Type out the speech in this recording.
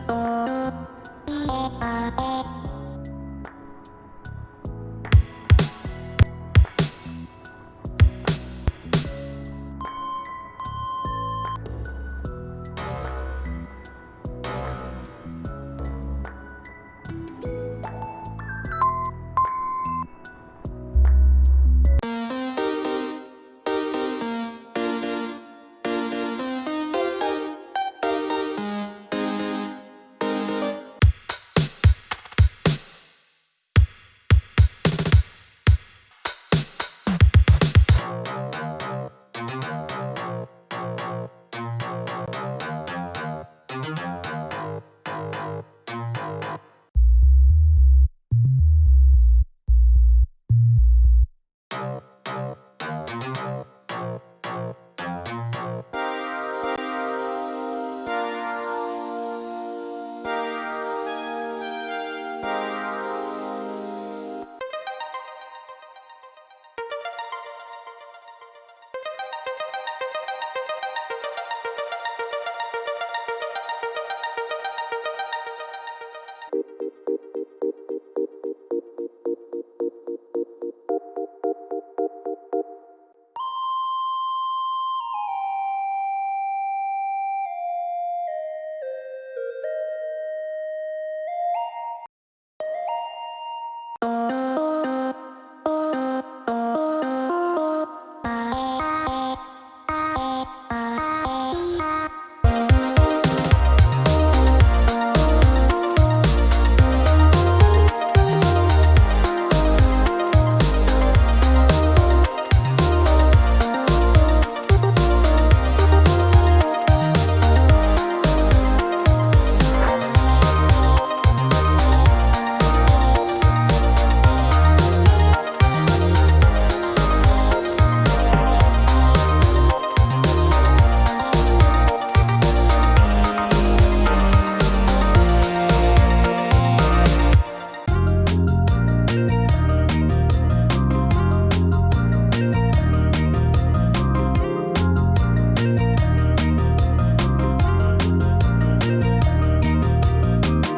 Oh, oh, oh,